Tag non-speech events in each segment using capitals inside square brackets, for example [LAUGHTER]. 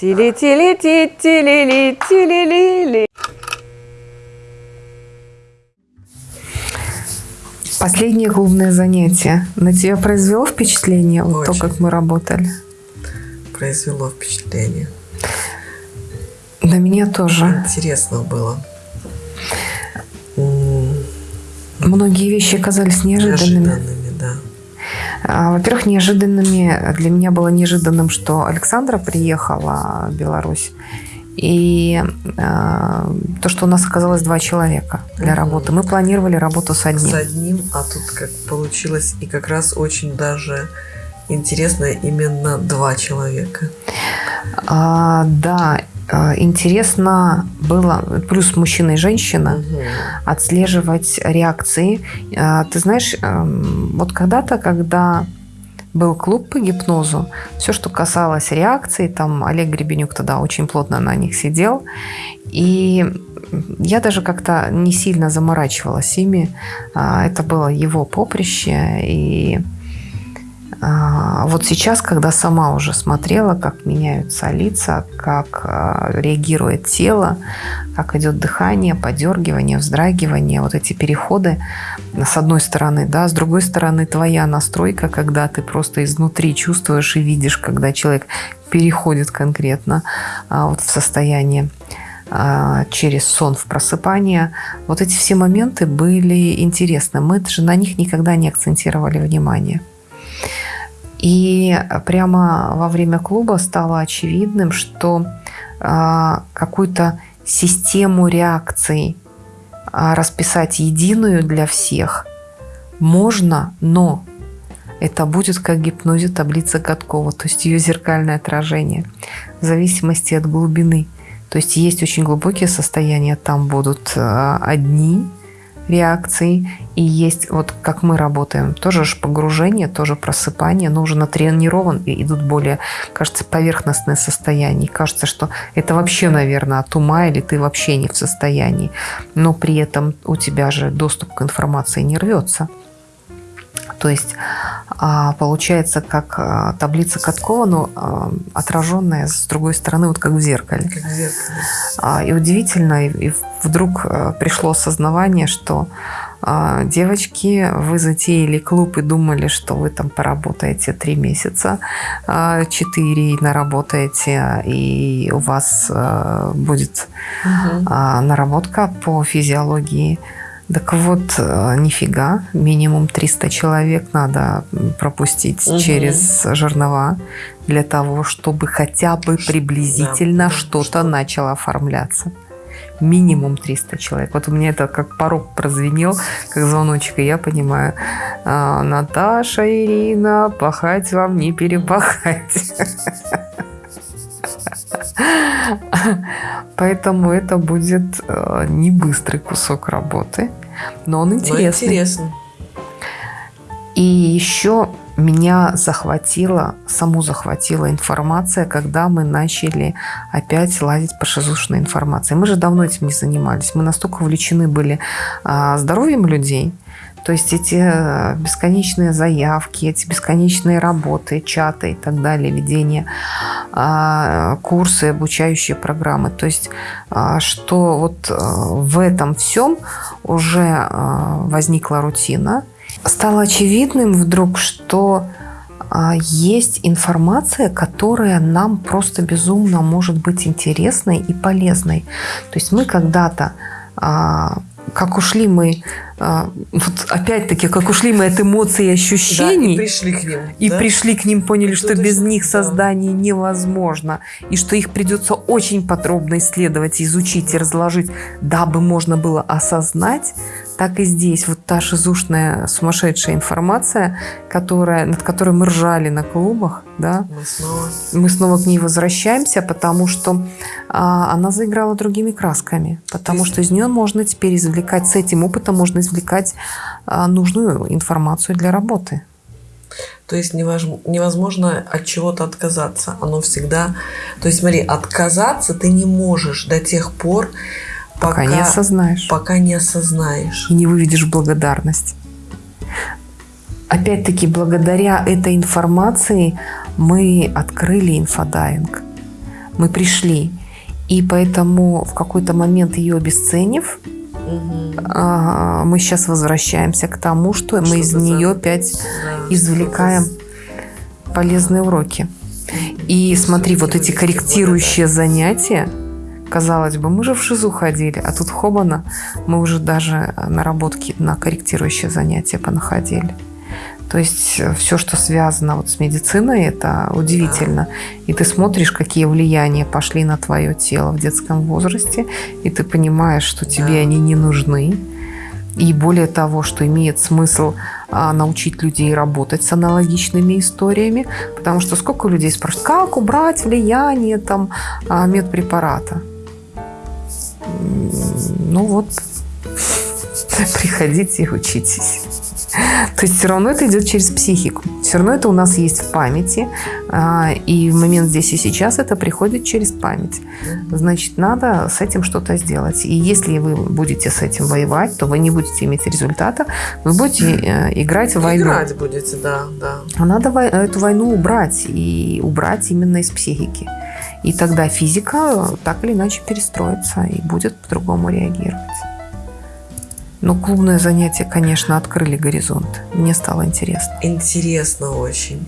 Тили-тили-ти-тили-ли-тили-ли-ли. Последнее клубное занятие на тебя произвело впечатление вот то, как мы работали? Произвело впечатление. На меня тоже. Интересно было. Многие вещи оказались неожиданными. Неожиданными, да. Во-первых, неожиданными для меня было неожиданным, что Александра приехала в Беларусь. И а, то, что у нас оказалось два человека для работы. Мы планировали работу с одним. С одним, а тут как получилось, и как раз очень даже интересно именно два человека. А, да, а, интересно было, плюс мужчина и женщина, отслеживать реакции. А, Ты знаешь, эм, вот когда-то, когда был клуб по гипнозу, все, что касалось реакций, там Олег Гребенюк тогда очень плотно на них сидел, и я даже как-то не сильно заморачивалась ими. А, Это было его поприще, и а, вот сейчас, когда сама уже смотрела, как меняются лица, как а, реагирует тело, как идет дыхание, подергивание, вздрагивание, вот эти переходы, с одной стороны, да, с другой стороны, твоя настройка, когда ты просто изнутри чувствуешь и видишь, когда человек переходит конкретно а, вот в состояние а, через сон в просыпание. Вот эти все моменты были интересны. Мы же на них никогда не акцентировали внимание. И прямо во время клуба стало очевидным, что а, какую-то систему реакций а, расписать единую для всех можно, но это будет как гипнозе таблица Каткова, то есть ее зеркальное отражение в зависимости от глубины. То есть есть очень глубокие состояния, там будут а, одни реакции, и есть, вот как мы работаем, тоже же погружение, тоже просыпание, но уже натренирован, и идут более, кажется, поверхностные состояния. И кажется, что это вообще, наверное, от ума, или ты вообще не в состоянии. Но при этом у тебя же доступ к информации не рвется. То есть а, получается как а, таблица Каткова, но а, отраженная с другой стороны, вот как в зеркале. Как в зеркале. И удивительно, и- и вдруг пришло осознавание, что девочки, вы затеяли клуб и думали, что вы там поработаете три месяца, четыре наработаете, и у вас будет а, наработка по физиологии. Так вот, э, нифига, минимум 300 человек надо пропустить Мгм. через жернова для того, чтобы хотя бы приблизительно да, что-то что- начало оформляться. Минимум 300 человек. Вот у меня это как порог прозвенел, как звоночек, и я понимаю, а, Наташа, Ирина, пахать вам не перепахать. [LAUGHS] Поэтому это будет э, не быстрый кусок работы, но он интересный. интересно. И еще меня захватила, саму захватила информация, когда мы начали опять лазить по шизушной информации. Мы же давно этим не занимались. Мы настолько увлечены были а, здоровьем людей, то есть эти э, бесконечные заявки, эти бесконечные работы, чаты и так далее, ведение, а, курсы, обучающие программы. То есть а, что вот э, в этом всем уже а, возникла рутина. Стало очевидным вдруг, что а, есть информация, которая нам просто безумно может быть интересной и полезной. То есть мы когда-то как ушли мы, а, вот опять-таки, как ушли мы от эмоций и Да, ощущений, и пришли к ним. и да? пришли к ним, поняли, что без очень- них да. создание невозможно, и что их придется очень подробно исследовать, изучить и разложить, дабы можно было осознать, так и здесь вот та шизушная сумасшедшая информация, которая, над которой мы ржали на клубах, да, Мы снова... мы снова к ней возвращаемся, потому что а, она заиграла другими красками, потому что из нее можно теперь извлекать, с этим опытом можно извлекать а, нужную информацию для работы. То есть невозможно от чего-то отказаться. Оно всегда... То есть смотри, отказаться ты не можешь до тех пор, Пока, не осознаешь. пока не осознаешь. и не выведешь благодарность. Опять-таки, благодаря этой информации мы открыли инфодайвинг. Мы пришли. И поэтому в какой-то момент ее обесценив, а, мы сейчас возвращаемся к тому, что, что мы из нее опять да, извлекаем полезные уроки. И смотри, вот эти корректирующие занятия, казалось бы, мы же в ШИЗУ ходили, а тут хобана, мы уже даже наработки на корректирующие занятия понаходили. То есть э, все, что связано вот с медициной, это удивительно. И ты смотришь, какие влияния пошли на твое тело в детском возрасте, и ты понимаешь, что тебе они не нужны. И более того, что имеет смысл а, научить людей работать с аналогичными историями, потому что сколько людей спрашивают, как убрать влияние там, а, медпрепарата? Ну вот, [LAUGHS] приходите и учитесь. То есть все равно это идет через психику. Все равно это у нас есть в памяти. А, и в момент здесь и сейчас это приходит через память. Значит, надо с этим что-то сделать. И если вы будете с этим воевать, то вы не будете иметь результата. Вы будете э, играть в войну. Играть будете, да, да. А надо эту войну убрать. И убрать именно из психики. И тогда физика так или иначе перестроится и будет по-другому реагировать. Но клубное занятие, конечно, открыли горизонт. Мне стало интересно. Интересно очень.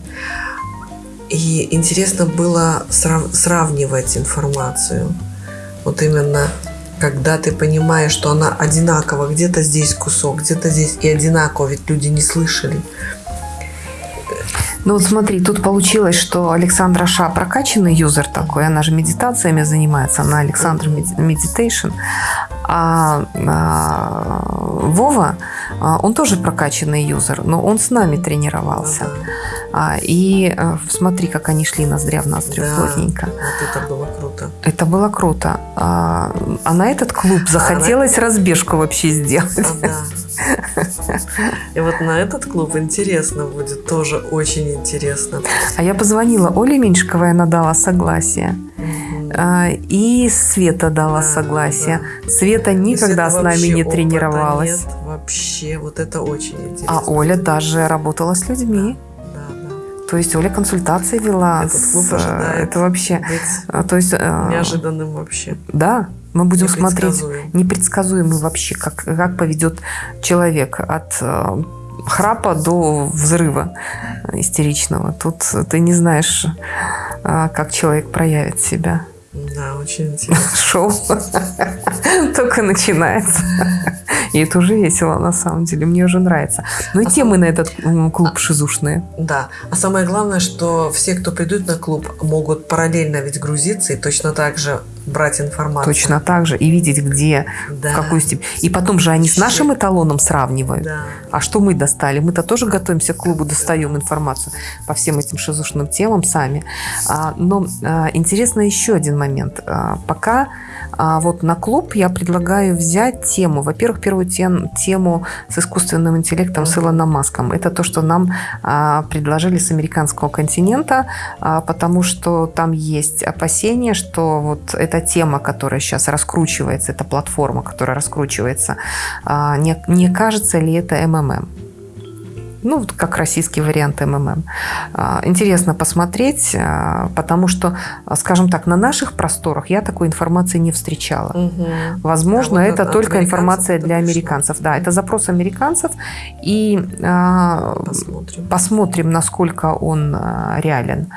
И интересно было срав- сравнивать информацию. Вот именно когда ты понимаешь, что она одинакова, где-то здесь кусок, где-то здесь и одинаково, ведь люди не слышали. Ну вот смотри, тут получилось, что Александра Ша прокачанный юзер такой, она же медитациями занимается, она Александр Meditation. А, а Вова, а, он тоже прокачанный юзер, но он с нами тренировался. А, и а, смотри, как они шли ноздря в ноздрю да, плотненько. Вот это было круто. Это было круто. А, а на этот клуб захотелось а разбежку вообще сделать. А, да. И вот на этот клуб интересно будет, тоже очень интересно. А я позвонила Оле Меньшиковой, она дала согласие. А, и Света дала да, согласие. Да. Света никогда с нами не тренировалась. Нет, вообще, вот это очень интересно. А Оля даже работала с людьми. То есть Оля консультации вела. Этот клуб с, это вообще. А, то есть э, неожиданным вообще. Да, мы будем смотреть непредсказуемый вообще, как, как поведет человек от э, храпа до взрыва истеричного. Тут ты не знаешь, э, как человек проявит себя. Да, очень интересно. [LAUGHS] Шоу только начинается. И это уже весело, на самом деле. Мне уже нравится. Ну и а темы сам... на этот клуб а, шизушные. Да. А самое главное, что все, кто придут на клуб, могут параллельно ведь грузиться и точно так же брать информацию. Точно так же. И видеть, где, да. в какую степень. И потом же они с нашим эталоном сравнивают. Да. А что мы достали? Мы-то тоже готовимся к клубу, достаем информацию по всем этим шизушным темам сами. А, но а, интересно еще один момент. А, пока вот на клуб я предлагаю взять тему. Во-первых, первую тем, тему с искусственным интеллектом, с Илоном Маском. Это то, что нам предложили с американского континента, потому что там есть опасения, что вот эта тема, которая сейчас раскручивается, эта платформа, которая раскручивается, а, не, не кажется ли это МММ? Ну, вот как российский вариант МММ. А, интересно посмотреть, а, потому что, скажем так, на наших просторах я такой информации не встречала. Угу. Возможно, а вот это только информация для американцев. Да, это запрос американцев. И посмотрим, посмотрим насколько он реален.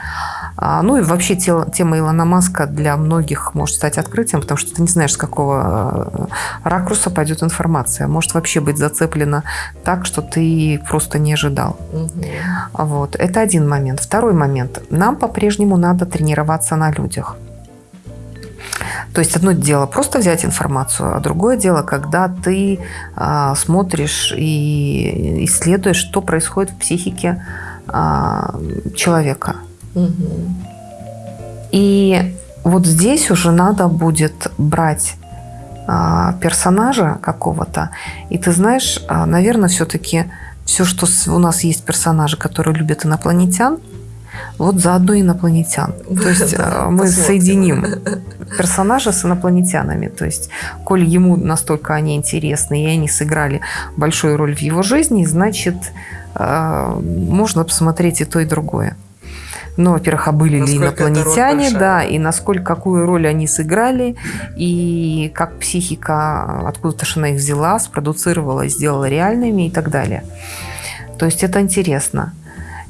Ну и вообще тема Илона Маска для многих может стать открытием, потому что ты не знаешь, с какого ракурса пойдет информация. Может вообще быть зацеплена так, что ты просто не ожидал. Угу. Вот. Это один момент. Второй момент. Нам по-прежнему надо тренироваться на людях. То есть одно дело просто взять информацию, а другое дело, когда ты а, смотришь и исследуешь, что происходит в психике а, человека. Угу. И вот здесь уже надо будет брать а, персонажа какого-то. И ты знаешь, наверное, все-таки все, что у нас есть персонажи, которые любят инопланетян, вот заодно инопланетян. [LAUGHS] То есть да, мы соединим [LAUGHS] персонажа с инопланетянами. То есть, коль ему настолько они интересны, и они сыграли большую роль в его жизни, значит, можно посмотреть и то, и другое. Ну, во-первых, а были ли Насколько роль инопланетяне, да, и насколько, какую роль они сыграли, и как психика, откуда-то она их взяла, спродуцировала, сделала реальными и так далее. То есть это интересно.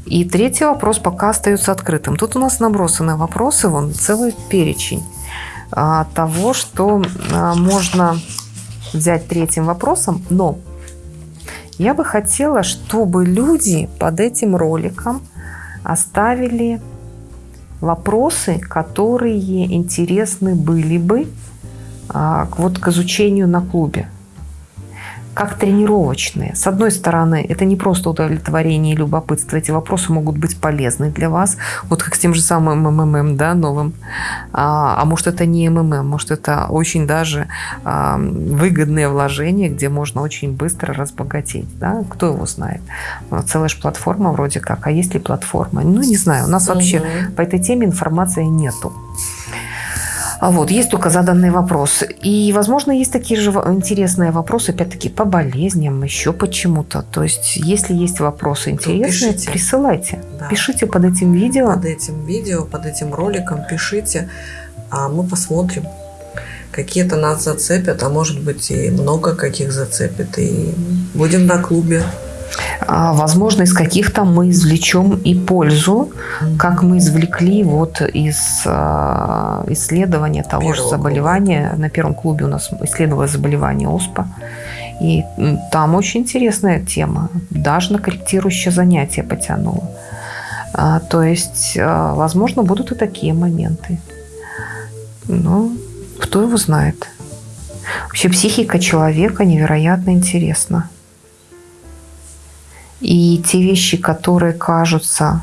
И третий вопрос пока остается открытым. Тут у нас набросаны вопросы, вон целый перечень а, того, что а, можно взять третьим вопросом, но я бы хотела, чтобы люди под этим роликом оставили вопросы, которые интересны были бы а, вот к изучению на клубе. Как тренировочные. С одной стороны, это не просто удовлетворение и любопытство. Эти вопросы могут быть полезны для вас. Вот как с тем же самым МММ, да, новым. А, а может, это не МММ, может, это очень даже а, выгодное вложение, где можно очень быстро разбогатеть. Да? Кто его знает? Ну, Целая же платформа вроде как. А есть ли платформа? Ну, не знаю. У нас вообще Мгм. по этой теме информации нету. А Вот, есть только заданные вопросы. И, возможно, есть такие же интересные вопросы, опять-таки, по болезням, еще почему-то. То есть, если есть вопросы интересные, пишите. присылайте. Да. Пишите под этим видео. Под этим видео, под этим роликом пишите, а мы посмотрим. Какие-то нас зацепят, а может быть и много каких зацепит. И будем на клубе. А, Возможно, из каких-то мы извлечем и пользу, как мы извлекли вот из а, исследования того же заболевания. На первом клубе у нас исследовалось заболевание ОСПА. И там очень интересная тема. Даже на корректирующее занятие потянуло. А, То есть, возможно, будут и такие моменты. Ну, кто его знает. Вообще психика человека невероятно интересна. И те вещи, которые кажутся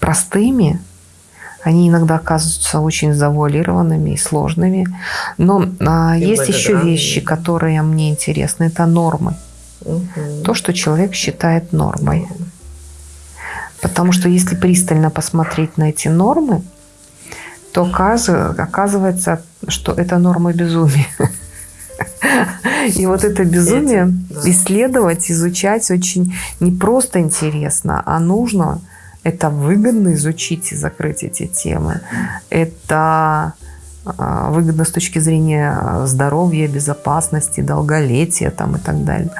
простыми, они иногда оказываются очень завуалированными и сложными. Но а, есть еще вещи, которые мне интересны. Это нормы. Мгм. То, что человек считает нормой. Потому что если пристально посмотреть на эти нормы, то оказ- оказывается, что это норма безумия. [LAUGHS] И вот это безумие Эти, да. исследовать, изучать очень не просто интересно, а нужно. Это выгодно изучить и закрыть эти темы. Это а, выгодно с точки зрения здоровья, безопасности, долголетия там, и так далее.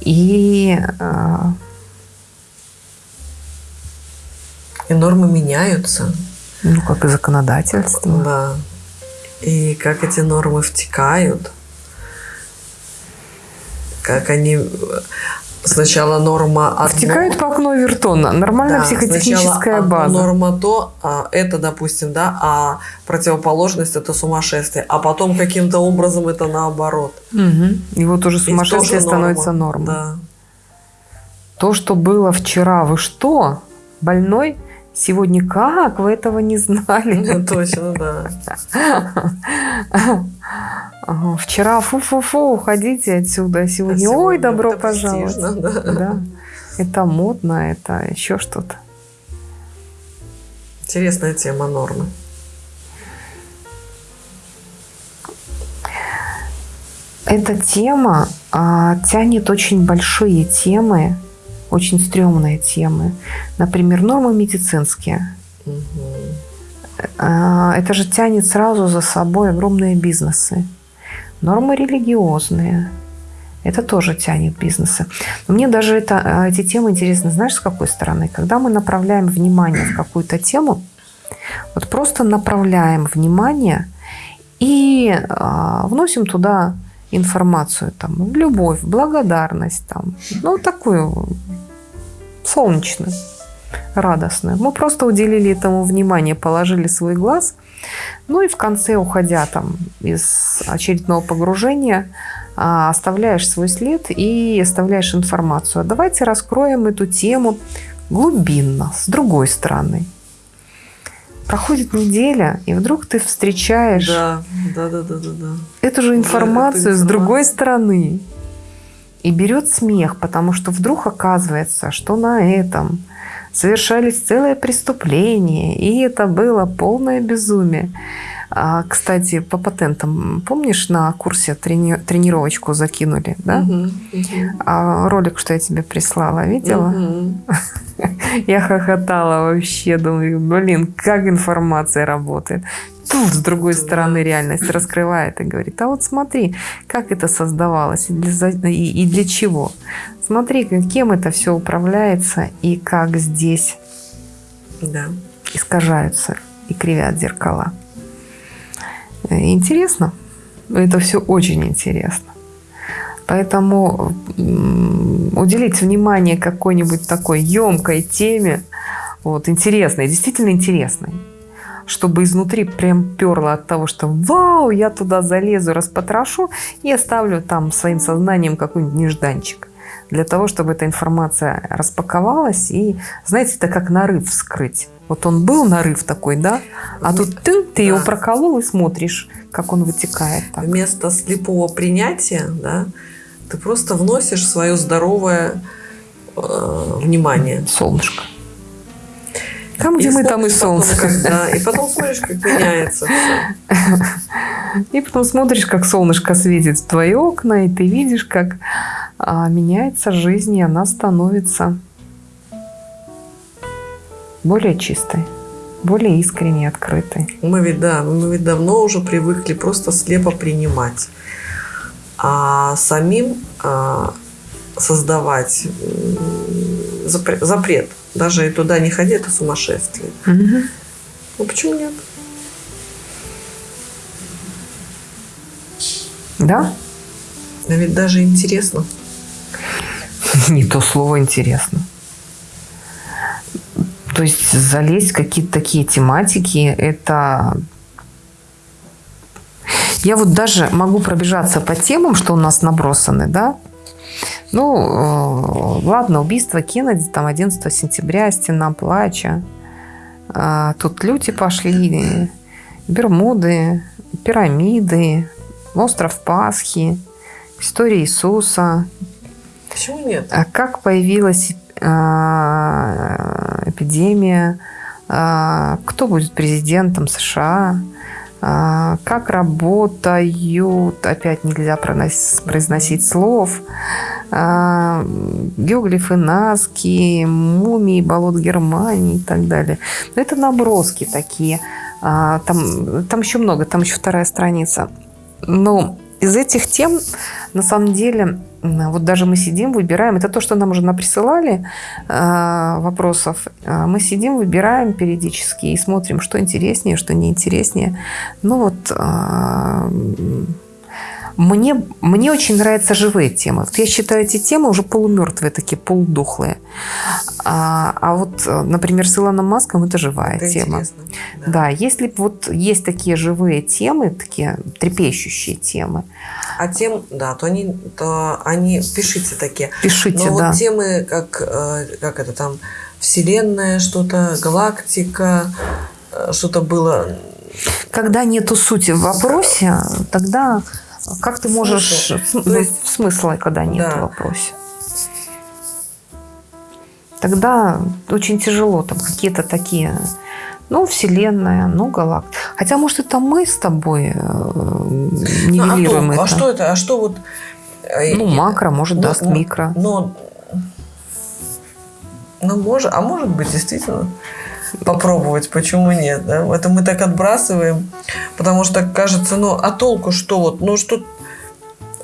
И а, И нормы меняются. ну, как и законодательство. Да. И как эти нормы втекают. Как они... Сначала норма одно, Втекают по окну Вертона. Нормальная Да, психотехническая база. норма то, а это, допустим, да, а противоположность это сумасшествие, а потом каким-то образом это наоборот. Мгм. И вот уже сумасшествие норма. становится нормой. Да. То, что было вчера, вы что? Больной? Сегодня как? Вы этого не знали? Точно, да. Вчера фу-фу-фу, уходите отсюда. а Сегодня, А ой, сегодня добро это пожаловать. престижно, да. Да. Это модно, это еще что-то. Интересная тема нормы. Эта тема а, тянет очень большие темы, очень стрёмные темы. Например, нормы медицинские. А, Это же тянет сразу за собой огромные бизнесы. Нормы религиозные. Это тоже тянет бизнесы. Но мне даже это, а, эти темы интересны, знаешь, с какой стороны? Когда мы направляем внимание в какую-то тему, вот просто направляем внимание и а, вносим туда информацию, там, любовь, благодарность, там, ну, такую солнечную, радостную. Мы просто уделили этому внимание, положили свой глаз, ну и в конце, уходя там из очередного погружения, а, оставляешь свой след и оставляешь информацию. А давайте раскроем эту тему глубинно, с другой стороны. Проходит неделя, и вдруг ты встречаешь Да, да, да, да, да, да. эту же Да, информацию эту с другой стороны. И берет смех, потому что вдруг оказывается, что на этом совершались целые преступления, и это было полное безумие. А, кстати, по патентам, помнишь, на курсе трени- тренировочку закинули, да? Мгм, мгм. А ролик, что я тебе прислала, видела? Мгм. Я хохотала вообще, думаю, блин, как информация работает. Тут, с другой стороны, реальность раскрывает и говорит, а вот смотри, как это создавалось и для, и, и для чего. Смотри, кем это все управляется и как здесь да. искажаются и кривят зеркала. Интересно. Это все очень интересно. Поэтому уделить внимание какой-нибудь такой емкой теме, вот, интересной, действительно интересной, чтобы изнутри прям перло от того, что вау, я туда залезу, распотрошу и оставлю там своим сознанием какой-нибудь нежданчик для того, чтобы эта информация распаковалась и, знаете, это как нарыв вскрыть. Вот он был нарыв такой, да, а тут ты, ты да. его проколол и смотришь, как он вытекает. Так. Вместо слепого принятия, да, ты просто вносишь свое здоровое э, внимание. Солнышко. Там, где и мы, там и солнце. Потом, когда, и потом смотришь, как меняется все. И потом смотришь, как солнышко светит в твои окна, и ты видишь, как а, меняется жизнь, и она становится более чистой, более искренней, открытой. Мы ведь, да, мы ведь давно уже привыкли просто слепо принимать. А самим а, создавать запрет даже и туда не ходи, это сумасшествие. Угу. Ну почему нет? Да? А ведь даже интересно. [LAUGHS] Не то слово интересно. То есть залезть в какие-то такие тематики, это... Я вот даже могу пробежаться по темам, что у нас набросаны, да, ну, э, ладно, убийство Кеннеди, там 11 сентября, стена плача. А, тут люди пошли, Бермуды, пирамиды, остров Пасхи, история Иисуса. Почему нет? А как появилась а, эпидемия? А, кто будет президентом США? Как работают, опять нельзя произносить слов, геоглифы Наски, мумии болот Германии и так далее. Но это наброски такие. Там, там еще много, там еще вторая страница. Но из этих тем, на самом деле, вот даже мы сидим, выбираем, это то, что нам уже наприсылали э, вопросов, а, мы сидим, выбираем периодически и смотрим, что интереснее, что неинтереснее. Ну вот э, мне, мне очень нравятся живые темы. Вот я считаю эти темы уже полумертвые, такие полудохлые. А, а вот, например, с Илоном Маском это живая это тема. Да. да, если вот есть такие живые темы, такие трепещущие темы. А тем, да, то они, то они пишите такие. Пишите, Но да. вот темы, как, э, как это там, Вселенная, что-то, галактика, э, что-то было. Когда нету сути в вопросе, тогда как ты можешь... Смысл. Ну, есть, смысла, когда нет да. в вопросе. Тогда очень тяжело. Там какие-то такие... Ну, Вселенная, ну, галактика. Хотя, может, это мы с тобой нивелируем ну, а, это. а что это? А что вот... Э, ну, макро, может, но, даст микро. Но, ну, может, а может быть, действительно попробовать, почему нет, да? Это мы так отбрасываем, потому что кажется, ну, а толку что вот, ну, что...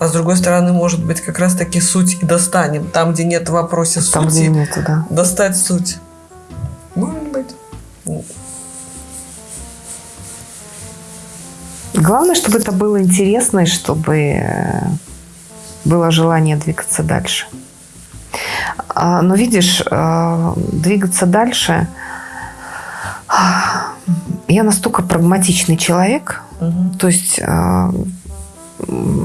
А с другой стороны, может быть, как раз таки суть и достанем. Там, где нет в вопросе там, сути, где нету, да. достать суть. Может быть. Главное, чтобы это было интересно и чтобы э, было желание двигаться дальше. А, но видишь, э, двигаться дальше – я настолько прагматичный человек, угу. то есть э,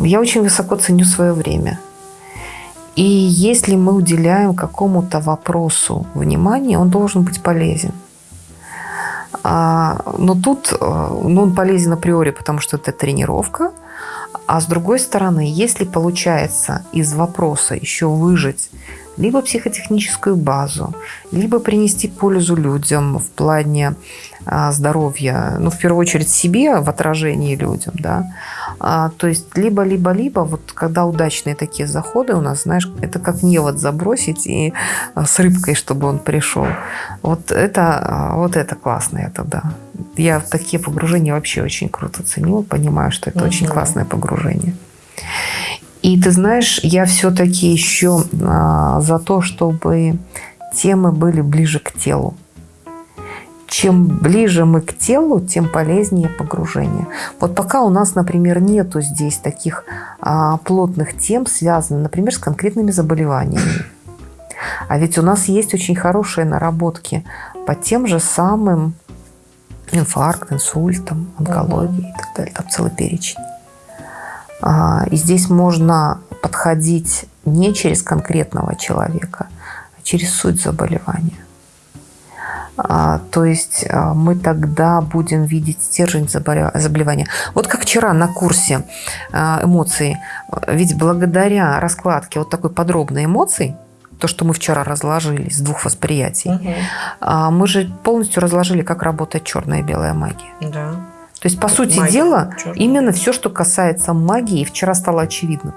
я очень высоко ценю свое время. И если мы уделяем какому-то вопросу внимание, он должен быть полезен. А, но тут э, ну, он полезен априори, потому что это тренировка. А с другой стороны, если получается из вопроса еще выжить либо психотехническую базу, либо принести пользу людям в плане а, здоровья, ну, в первую очередь себе, в отражении людям, да. А, то есть либо, либо, либо, вот когда удачные такие заходы у нас, знаешь, это как невод забросить и а, с рыбкой, чтобы он пришел. Вот это, а, вот это классно, это да. Я такие погружения вообще очень круто ценю, понимаю, что это угу. очень классное погружение. И ты знаешь, я все-таки еще а, за то, чтобы темы были ближе к телу. Чем ближе мы к телу, тем полезнее погружение. Вот пока у нас, например, нету здесь таких а, плотных тем, связанных, например, с конкретными заболеваниями. А ведь у нас есть очень хорошие наработки по тем же самым инфаркт, инсультам, онкологии угу. и так далее. Там целый перечень. А, и здесь можно подходить не через конкретного человека, а через суть заболевания. А, то есть а, мы тогда будем видеть стержень заболевания. Вот как вчера на курсе эмоций, ведь благодаря раскладке вот такой подробной эмоций, то, что мы вчера разложили с двух восприятий, угу. мы же полностью разложили, как работает черная и белая магия. Да. То есть, по сути Магия, дела, черт. именно все, что касается магии, вчера стало очевидно.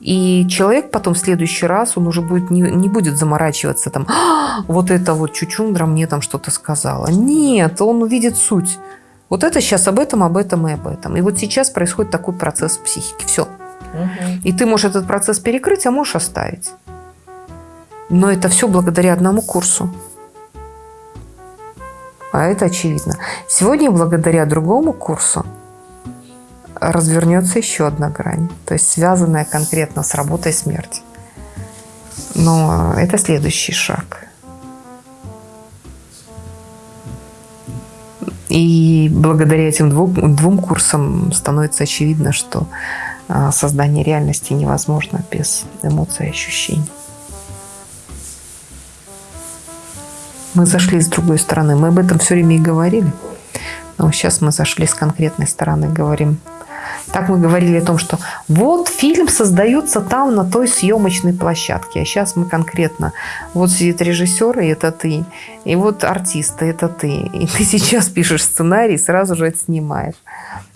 И человек потом в следующий раз, он уже будет, не, не будет заморачиваться там, а, вот это вот чучундра мне там что-то сказала. Нет, он увидит суть. Вот это сейчас об этом, об этом и об этом. И вот сейчас происходит такой процесс в психике. Все. Угу. И ты можешь этот процесс перекрыть, а можешь оставить. Но это все благодаря одному курсу. А это очевидно. Сегодня, благодаря другому курсу, развернется еще одна грань, то есть связанная конкретно с работой смерти. Но это следующий шаг. И благодаря этим двум, двум курсам становится очевидно, что а, создание реальности невозможно без эмоций и ощущений. Мы зашли с другой стороны. Мы об этом все время и говорили. Но сейчас мы зашли с конкретной стороны, говорим. Так мы говорили о том, что вот фильм создается там, на той съемочной площадке. А сейчас мы конкретно. Вот сидит режиссер, и это ты. И вот артисты, это ты. И ты сейчас пишешь сценарий, сразу же отснимаешь.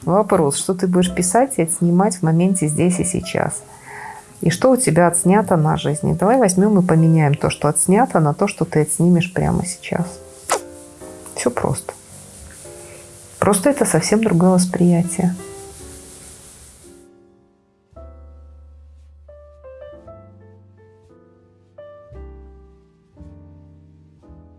Вопрос, что ты будешь писать и отснимать в моменте здесь и сейчас – и что у тебя отснято на жизни. Давай возьмем и поменяем то, что отснято, на то, что ты отснимешь прямо сейчас. Все просто. Просто это совсем другое восприятие.